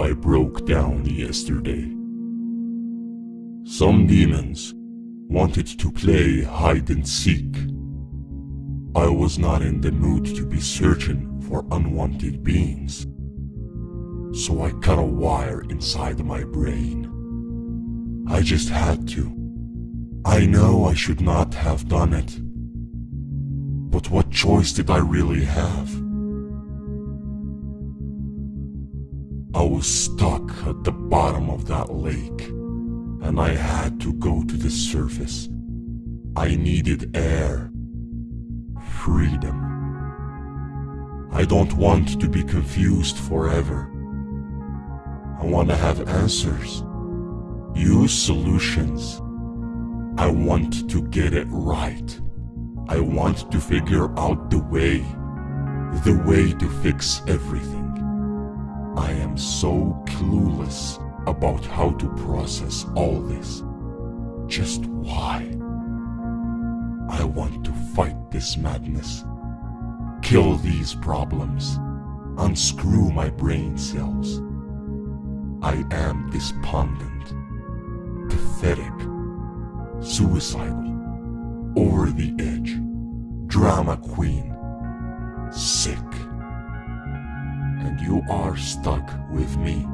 I broke down yesterday. Some demons wanted to play hide and seek. I was not in the mood to be searching for unwanted beings. So I cut a wire inside my brain. I just had to. I know I should not have done it. But what choice did I really have? I was stuck at the bottom of that lake, and I had to go to the surface. I needed air. Freedom. I don't want to be confused forever. I want to have answers. Use solutions. I want to get it right. I want to figure out the way. The way to fix everything. I am so clueless about how to process all this. Just why? I want to fight this madness. Kill these problems. Unscrew my brain cells. I am despondent, pathetic, suicidal, over the edge, drama queen, sick. And you are stuck with me.